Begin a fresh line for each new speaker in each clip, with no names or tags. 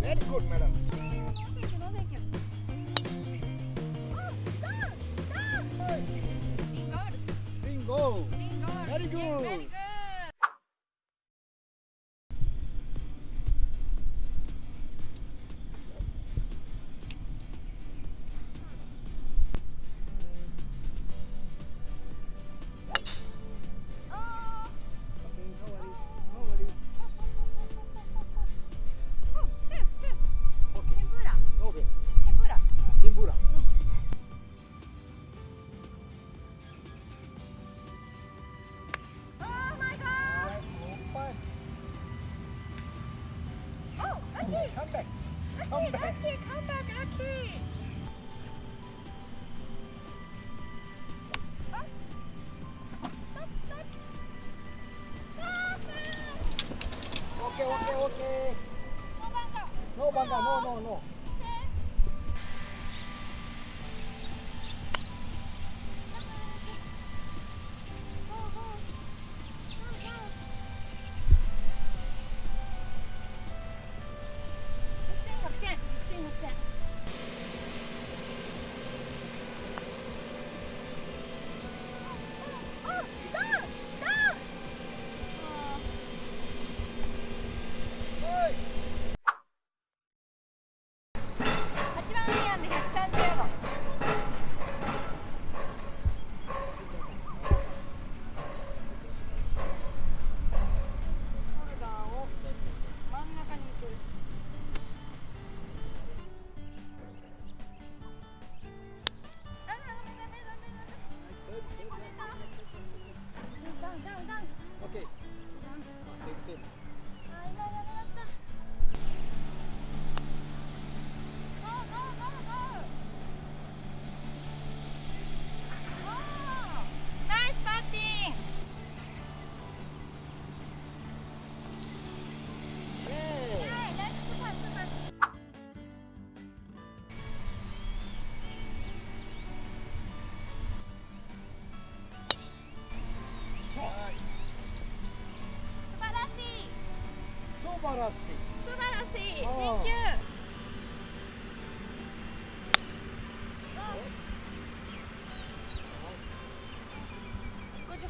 Very good, madam. Bingo.
Bingo.
Very good.
Very good. Lucky,
Come back.
Oh. Stop.
Okay, okay, okay.
No
banga. No, no, no.
30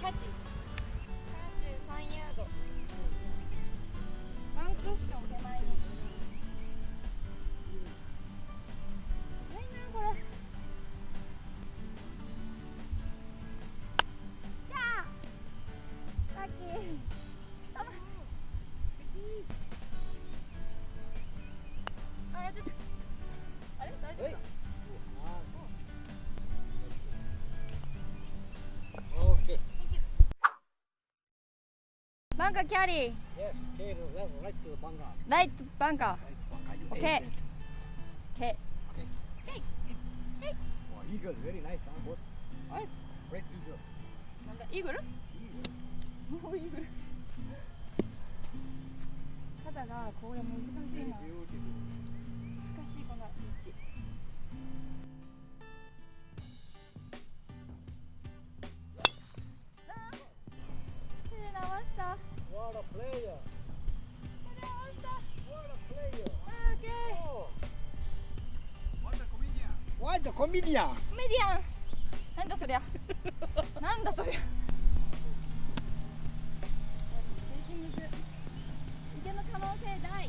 3833ヤード。ワンクッション手前に。むずいなこれ。やー
ラ
バンカーキャリー。
Yes. Okay. Left, right to the
ンカー。
Right. You
Okay. け。
Okay.
はい。
Oh, eagle. Very nice, huh, boss?
あれ、
Red eagle.
なんだ、イーグル。
Eagle.
もうイーグル。肩がこれ難しいな。難しいこの道。あ
What the comedian?
メディアン。なんだそりゃ。なんだそりゃ。池の可能性大。挑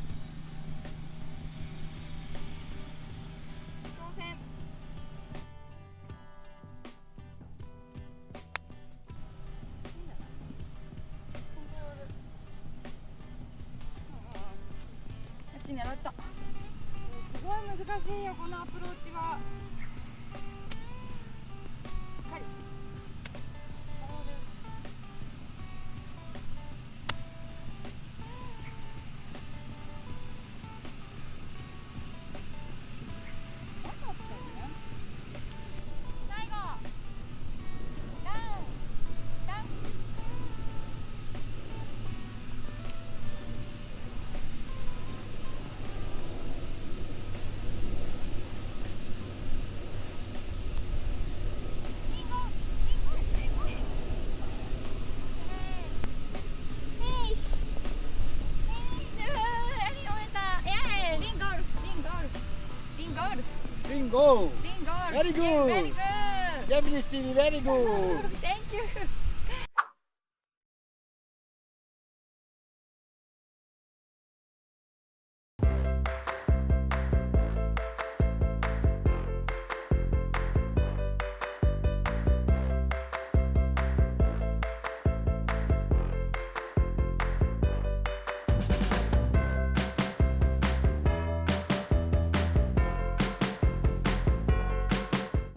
戦。いいんだなコントロールあっち狙ったすごい難しいよこのアプローチは
Bingo!
Bingo!
Very good.
Very good!
Japanese TV, very good!
Thank you!